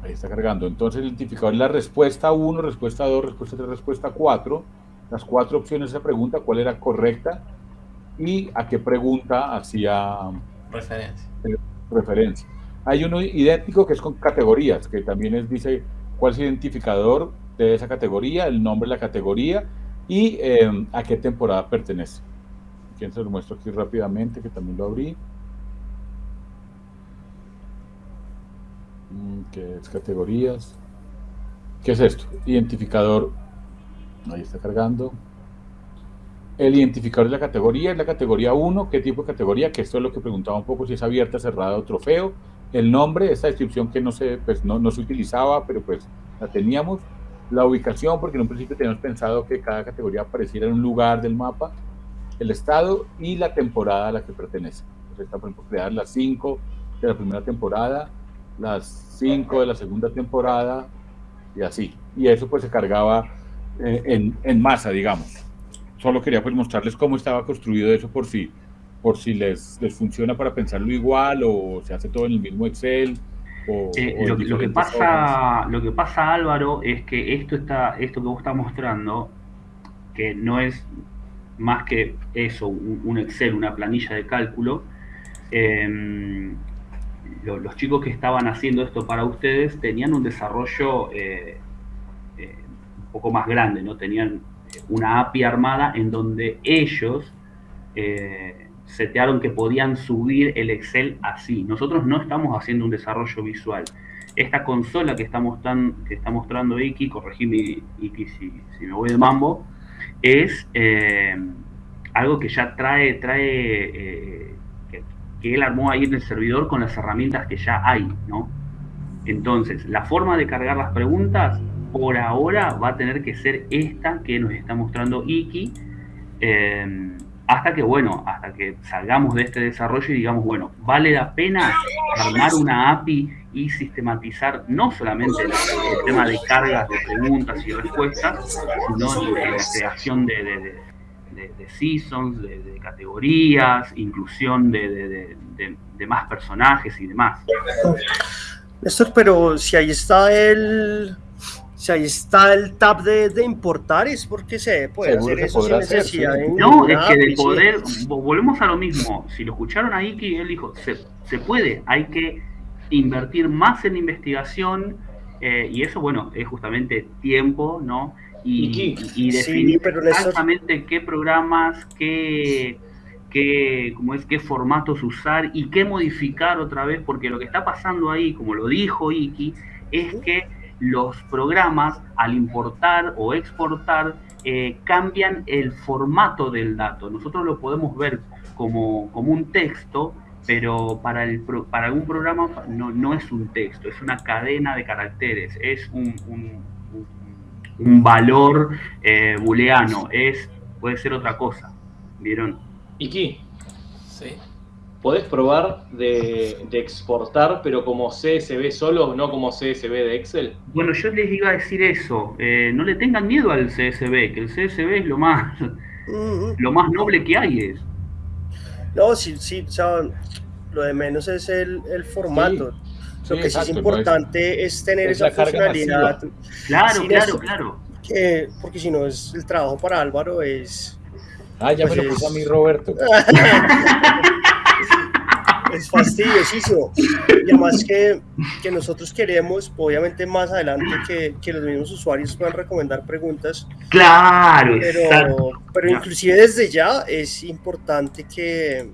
S5: Ahí está cargando. Entonces el identificador es la respuesta 1, respuesta 2, respuesta 3, respuesta 4. Las cuatro opciones de esa pregunta, cuál era correcta y a qué pregunta hacía
S4: referencia.
S5: referencia. Hay uno idéntico que es con categorías, que también es, dice cuál es el identificador de esa categoría, el nombre de la categoría y em, a qué temporada pertenece. Aquí se lo muestro aquí rápidamente, que también lo abrí. Mm, ¿Qué es categorías? ¿Qué es esto? Identificador. Ahí está cargando. El identificador de la categoría es la categoría 1. ¿Qué tipo de categoría? Que esto es lo que preguntaba un poco, si es abierta, cerrada o trofeo el nombre, esa descripción que no se, pues no, no, se utilizaba, pero pues la teníamos, la ubicación, porque en un principio teníamos pensado que cada categoría apareciera en un lugar del mapa, el estado y la temporada a la que pertenece. Entonces está, por ejemplo, crear las 5 de la primera temporada, las 5 de la segunda temporada y así. Y eso pues se cargaba eh, en, en, masa, digamos. Solo quería pues mostrarles cómo estaba construido eso por sí por si les, les funciona para pensarlo igual o se hace todo en el mismo Excel. O,
S3: eh, lo, que pasa, lo que pasa, Álvaro, es que esto, está, esto que vos estás mostrando, que no es más que eso, un, Excel, una planilla de cálculo, em, los chicos que estaban haciendo esto para ustedes tenían un desarrollo eh, eh, un poco más grande, ¿no? Tenían una API armada en donde ellos setearon que podían subir el Excel así. Nosotros no estamos haciendo un desarrollo visual. Esta consola que está, mostrando, que está mostrando Iki, corregime Iki si, me voy de mambo, es eh, algo que ya trae, trae eh, que, que, él armó ahí en el servidor con las herramientas que ya hay, ¿no? Entonces, la forma de cargar las preguntas por ahora va a tener que ser esta que nos está mostrando Iki. Eh, hasta que, bueno, hasta que salgamos de este desarrollo y digamos, bueno, vale la pena armar una API y sistematizar no solamente el, tema de cargas de preguntas y respuestas, sino la creación de, seasons, de, categorías, inclusión de, más personajes y demás.
S1: Néstor, pero si ahí está el, si ahí está el tab de, importar, es porque se puede hacer eso sin necesidad.
S3: No, es que de poder, volvemos a lo mismo. Si lo escucharon ahí, que él dijo, se, puede, hay que invertir más en investigación eh, y eso, bueno, es justamente tiempo, ¿no? Y, y, definir exactamente qué programas, qué, qué, cómo es, qué formatos usar y qué modificar otra vez, porque lo que está pasando ahí, como lo dijo Iki, es que los programas al importar o exportar eh, cambian el formato del dato. Nosotros lo podemos ver como, un texto, pero para, el, para algún programa no, no, es un texto, es una cadena de caracteres, es un, un, valor eh, booleano, es, puede ser otra cosa. ¿Vieron?
S2: ¿Y Sí. ¿Podés probar de, exportar, pero como CSV solo, no como CSV de Excel?
S3: Bueno, yo les iba a decir eso. Eh, no le tengan miedo al CSV, que el CSV es lo más, lo más noble que hay. Es.
S1: No, sí, sí, lo de menos es el, el formato.
S5: Sí,
S1: lo que sí
S5: exacto,
S1: es
S5: no
S1: importante es, tener
S5: es
S1: esa funcionalidad.
S3: Claro, claro,
S1: eso-
S3: claro.
S1: que- porque si no, es el trabajo para Álvaro es,
S5: Ah, ya
S1: Pues
S5: me lo puso
S1: es-
S5: a mí Roberto.
S1: es fastidiosísimo. Y además que, que nosotros queremos, obviamente más adelante, que, que los mismos usuarios puedan recomendar preguntas,
S3: Claro, exacto.
S1: pero, pero inclusive desde ya es importante que,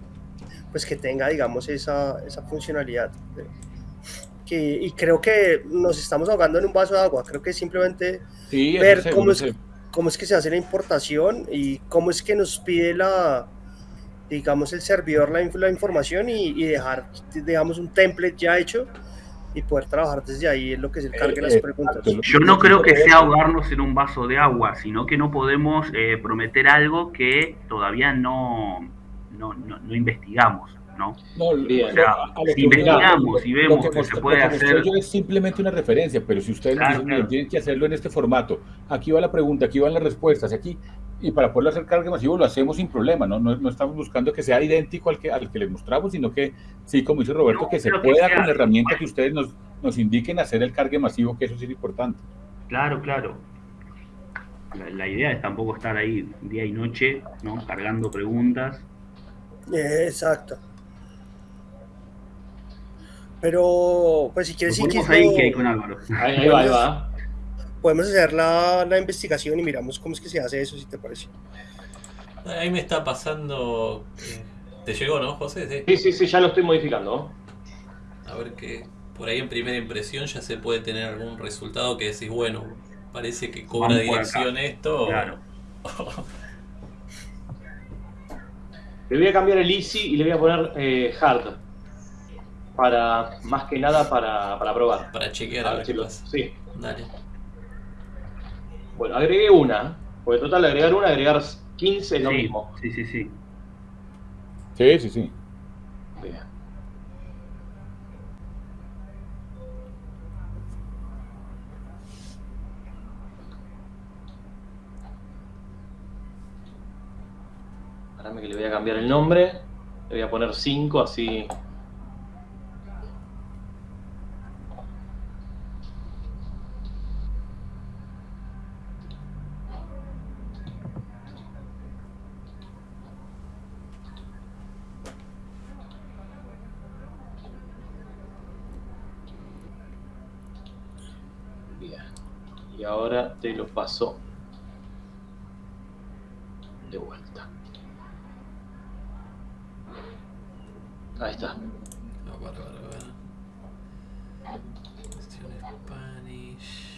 S1: pues que tenga, digamos, esa, esa funcionalidad. Que, y creo que nos estamos ahogando en un vaso de agua. Creo que simplemente
S5: Sí,
S1: ver cómo es, cómo es que se hace la importación y cómo es que nos pide la, digamos, el servidor la, la información y, y dejar, digamos, un template ya hecho y poder trabajar desde ahí en lo que es el cargue las
S5: Eh,
S1: preguntas.
S3: Yo no creo que sea ahogarnos en un vaso de agua, sino que no podemos eh, prometer algo que todavía no, no, no, no investigamos, ¿no?
S5: No,
S2: Bien.
S3: O sea,
S5: a- a lo
S3: si investigamos y
S5: lo
S3: vemos
S5: que
S3: que se puede
S5: lo que
S3: hacer...
S5: yo es simplemente una referencia, pero si ustedes
S3: Claro,
S5: dicen,
S3: claro.
S5: "Miren, tienen que hacerlo en este formato, aquí va la pregunta, aquí van las respuestas, aquí, y para poderlo hacer carga masivo lo hacemos sin problema, ¿no? No, no estamos buscando que sea idéntico al que, al que les mostramos, sino que, sí, como dice Roberto,
S3: No,
S5: que se
S3: que
S5: pueda
S3: sea-
S5: con la herramienta que ustedes nos, nos indiquen hacer el cargue masivo, que eso sí es importante.
S3: Claro, claro. La, la idea es tampoco estar ahí día y noche, ¿no? Cargando preguntas.
S1: Exacto. Pero, pues si quieres,
S3: ponemos
S1: que
S3: ahí que hay con Álvaro.
S2: Ahí, ahí va, ahí va.
S1: Podemos hacer la, la investigación y miramos cómo es que se hace eso, si te parece.
S4: Ahí me está pasando. ¿Te llegó, no, José? Sí.
S2: Sí, sí, sí, ya lo estoy modificando.
S4: A ver que por ahí en primera impresión ya se puede tener algún resultado que decís, bueno, parece que cobra
S3: Vamos
S4: dirección esto.
S3: Claro.
S2: Le voy a cambiar el easy y le voy a poner eh, hard. Para, más que nada para, para probar.
S4: Para chequear
S2: A
S4: a
S2: ver
S4: qué pasa.
S2: sí.
S4: Dale.
S2: Bueno, agregué una. Porque total, agregar una, agregar 15 es lo
S3: sí,
S2: mismo.
S3: sí, sí, sí.
S5: Sí, sí, sí.
S2: Bien. Espérame que le voy a cambiar el nombre. Le voy a poner 5, así. Ahora te lo paso de vuelta. Ahí está.
S4: No, para. Cuestión Spanish.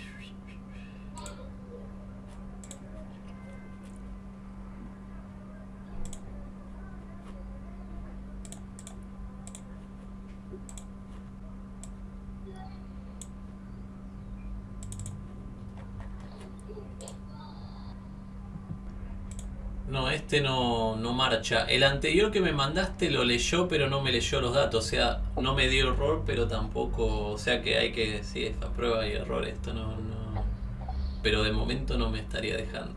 S4: No, este no, no marcha. El anterior que me mandaste lo leyó, pero no me leyó los datos. O sea, no me dio error, pero tampoco. O sea que hay que. Sí, es a prueba y error. Esto no, no. Pero de momento no me estaría dejando.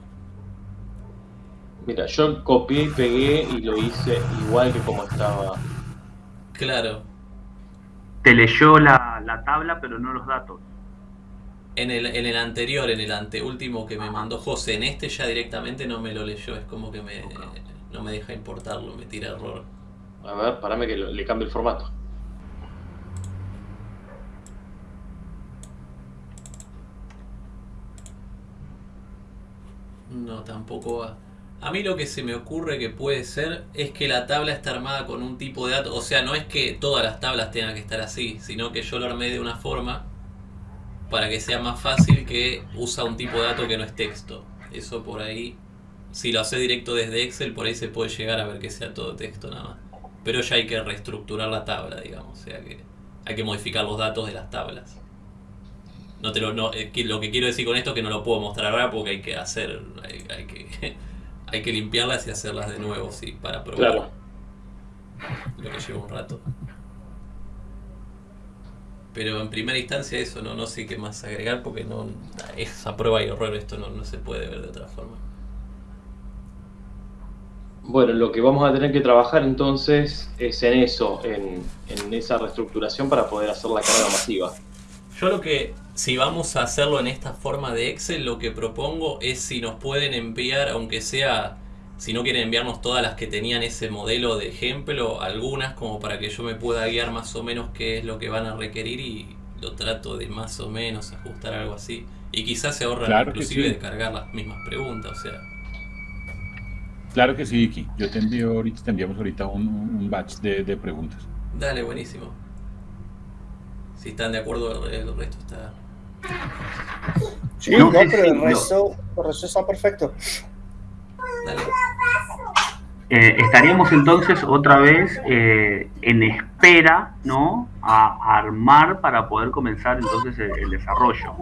S2: Mira, yo copié y pegué y lo hice igual que como estaba.
S4: Claro.
S3: Te leyó la, la tabla, pero no los datos.
S4: En el, en el anterior, en el anteúltimo que me mandó José, en este ya directamente no me lo leyó. Es como que me, no me deja importarlo, me tira error.
S2: A ver, parame que lo- le cambie el formato.
S4: No, tampoco va. A mí lo que se me ocurre que puede ser es que la tabla está armada con un tipo de datos. O sea, no es que todas las tablas tengan que estar así, sino que yo lo armé de una forma para que sea más fácil que usa un tipo de dato que no es texto. Eso por ahí, si lo hace directo desde Excel, por ahí se puede llegar a ver que sea todo texto nada más. Pero ya hay que reestructurar la tabla, digamos. O sea que hay que modificar los datos de las tablas. No te lo, no, eh, que- lo que quiero decir con esto es que no lo puedo mostrar ahora porque hay que hacer, hay, hay que, hay que limpiarlas y hacerlas de nuevo, sí, para probar.
S2: Claro.
S4: Lo que lleva un rato. Pero en primera instancia eso no, no sé qué más agregar porque no es a prueba y error, esto no, no se puede ver de otra forma.
S2: Bueno, lo que vamos a tener que trabajar entonces es en eso, en, en esa reestructuración para poder hacer la carga masiva.
S4: Yo lo que, si vamos a hacerlo en esta forma de Excel, lo que propongo es si nos pueden enviar, aunque sea, si no quieren enviarnos todas las que tenían ese modelo de ejemplo, algunas como para que yo me pueda guiar más o menos qué es lo que van a requerir y lo trato de más o menos ajustar algo así. Y quizás se ahorran
S5: Claro
S4: inclusive
S5: sí.
S4: de cargar las mismas preguntas, o sea.
S5: Claro que sí, Vicky. Yo te envío ahorita, te enviamos ahorita un, un batch de, de preguntas.
S4: Dale, buenísimo. Si están de acuerdo, el resto está...
S1: Sí,
S3: No,
S1: pero el resto, el resto está perfecto.
S4: Dale.
S3: Eh, estaríamos entonces otra vez eh, en espera, ¿no? A armar para poder comenzar entonces el, el desarrollo.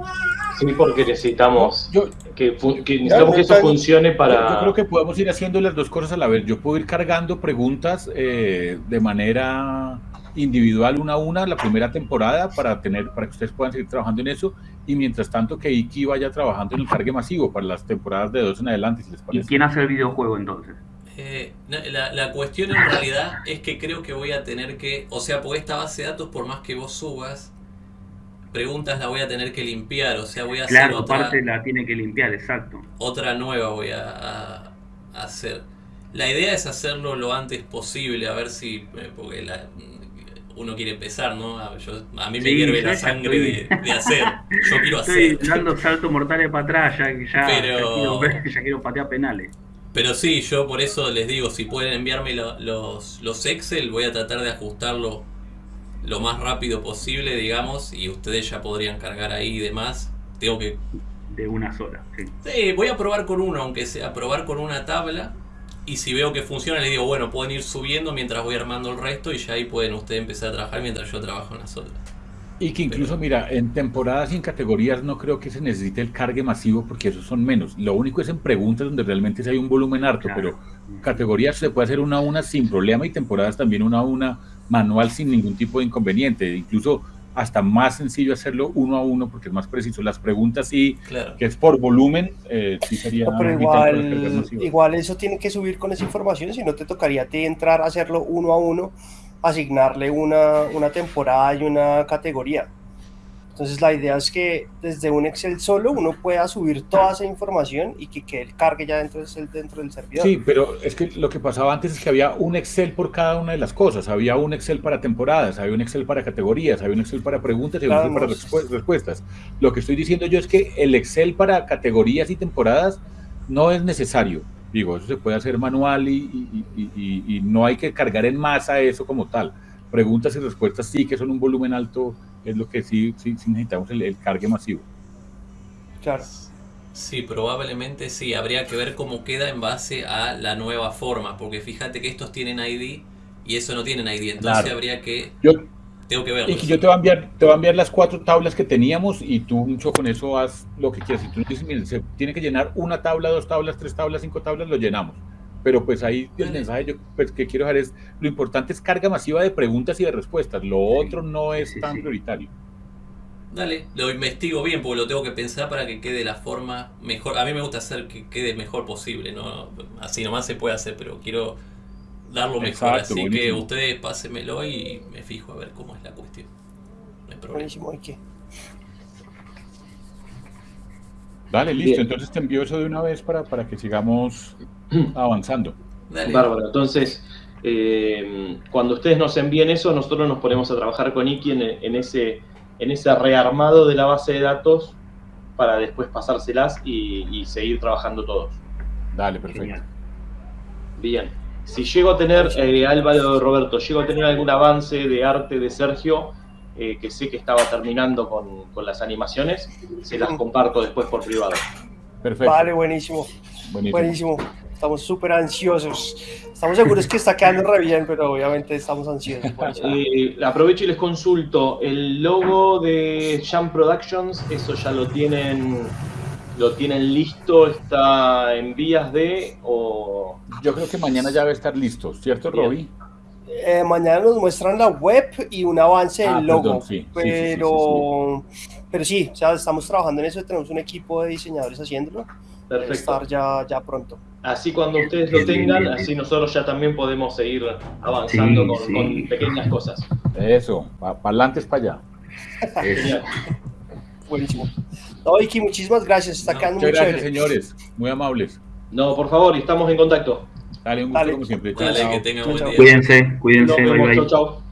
S2: Sí, porque necesitamos
S5: Yo,
S2: que, que necesitamos que eso funcione
S5: Yo-
S2: para...
S5: Yo creo que podemos ir haciendo las dos cosas a la vez. Yo puedo ir cargando preguntas eh, de manera individual una a una la primera temporada para tener para que ustedes puedan seguir trabajando en eso y mientras tanto que Iki vaya trabajando en el cargue masivo para las temporadas de dos en adelante si les
S3: ¿Y
S5: parece.
S3: quién hace el videojuego entonces?
S4: Eh, la, la cuestión en realidad es que creo que voy a tener que, o sea, porque esta base de datos, por más que vos subas, preguntas la voy a tener que limpiar, o sea, voy a hacer
S3: Claro,
S4: otra,
S3: aparte la tiene que limpiar, exacto.
S4: otra nueva voy a, a- a hacer. La idea es hacerlo lo antes posible, a ver si, eh, porque la- uno quiere empezar, ¿no? A, yo- a mí me
S3: Sí,
S4: hierve la sangre de,
S3: estoy-
S4: de hacer, yo quiero
S3: Estoy
S4: hacer.
S3: dando saltos mortales para atrás, ya, ya,
S4: Pero-
S3: ya, quiero, ver- ya quiero patear penales.
S4: Pero sí, yo por eso les digo, si pueden enviarme lo- los, los Excel, voy a tratar de ajustarlo lo más rápido posible, digamos, y ustedes ya podrían cargar ahí y demás. Tengo que...
S3: De una sola, sí.
S4: Sí, voy a probar con uno, aunque sea probar con una tabla. Y si veo que funciona, les digo, bueno, pueden ir subiendo mientras voy armando el resto y ya ahí pueden ustedes empezar a trabajar mientras yo trabajo en las otras.
S5: Y que incluso, mira, en temporadas y en categorías no creo que se necesite el cargue masivo porque esos son menos. Lo único es en preguntas donde realmente sí hay un volumen harto,
S3: Claro.
S5: pero categorías se puede hacer una a una sin problema y temporadas también una a una manual sin ningún tipo de inconveniente. Incluso hasta más sencillo hacerlo uno a uno porque es más preciso. Las preguntas sí,
S4: Claro.
S5: que es por volumen, eh, sí sería...
S1: No, pero igual, igual eso tiene que subir con esa información, si no te tocaría a ti entrar a hacerlo uno a uno, asignarle una, una temporada y una categoría. Entonces la idea es que desde un Excel solo uno pueda subir toda esa información y que quede el cargue ya dentro del, dentro del servidor.
S5: Sí, pero es que lo que pasaba antes es que había un Excel por cada una de las cosas. Había un Excel para temporadas, había un Excel para categorías, había un Excel para preguntas y un Excel para respuestas. Lo que estoy diciendo yo es que el Excel para categorías y temporadas no es necesario. Digo, eso se puede hacer manual y- y- y- y no hay que cargar en masa eso como tal. Preguntas y respuestas sí que son un volumen alto, es lo que sí, sí, sí necesitamos el, el cargue masivo.
S1: Claro.
S4: Sí, probablemente sí. Habría que ver cómo queda en base a la nueva forma. Porque fíjate que estos tienen ID y eso no tienen ID. Entonces
S5: Claro.
S4: habría que.
S5: Yo,
S4: Tengo que
S5: Y
S4: verlo.
S5: que yo te voy a enviar, te voy a enviar las cuatro tablas que teníamos y tú mucho con eso haz lo que quieras. Si tú dices, miren, se tiene que llenar una tabla, dos tablas, tres tablas, cinco tablas, lo llenamos. Pero pues ahí el
S4: Vale.
S5: mensaje yo, pues, que quiero dejar es, lo importante es carga masiva de preguntas y de respuestas. Lo otro no es
S3: sí,
S5: tan
S3: sí.
S5: prioritario.
S4: Dale, lo investigo bien porque lo tengo que pensar para que quede la forma mejor. A mí me gusta hacer que quede mejor posible, ¿no? Así nomás se puede hacer, pero quiero darlo mejor.
S5: Exacto,
S4: Así que ustedes pásenmelo y me fijo a ver cómo es la cuestión. No hay problema.
S1: Buenísimo, ¿y qué?
S5: Dale, listo.
S2: Bien.
S5: Entonces te envío eso de una vez para, para que sigamos avanzando.
S4: Dale.
S2: Bárbaro. Entonces, eh, cuando ustedes nos envíen eso, nosotros nos ponemos a trabajar con Iki en, en ese, en ese rearmado de la base de datos para después pasárselas y, y seguir trabajando todos.
S5: Dale, perfecto.
S3: Genial.
S2: Bien. Si llego a tener, eh, Álvaro Roberto, llego a tener algún avance de arte de Sergio, eh, que sé que estaba terminando con, con las animaciones, se las comparto después por privado.
S5: Perfecto.
S1: Vale, buenísimo,
S5: Buenísimo.
S1: buenísimo. Estamos súper ansiosos. Estamos seguros que está quedando re bien, pero obviamente estamos ansiosos. por eso.
S2: Eh, aprovecho y les consulto, el logo de Jam Productions, eso ya lo tienen, lo tienen listo, está en vías de o
S5: Yo creo que mañana ya debe estar listo, ¿cierto. Roby?
S1: Eh, mañana nos muestran la web y un avance
S5: Ah,
S1: del logo,
S5: perdón, sí, sí, sí, sí,
S1: pero, pero sí, o sea, estamos trabajando en eso, tenemos un equipo de diseñadores haciéndolo
S2: Perfecto.
S1: estar ya, ya pronto.
S2: Así cuando ustedes lo tengan, así nosotros ya también podemos seguir avanzando
S3: Sí,
S2: con,
S3: sí.
S2: con pequeñas cosas.
S5: Eso, para adelante es para allá.
S2: Genial.
S1: Buenísimo. No, Iki, muchísimas gracias. Está
S4: No,
S5: Muchas gracias,
S1: chévere.
S5: señores. Muy amables.
S2: No, por favor, estamos en contacto.
S5: Dale, un gusto
S1: Dale.
S5: como siempre. Chao,
S4: Dale,
S5: chao.
S4: que tengan
S1: Chao,
S4: buen
S1: chao.
S4: día.
S3: Cuídense, cuídense,
S2: Nos vemos,
S3: bye.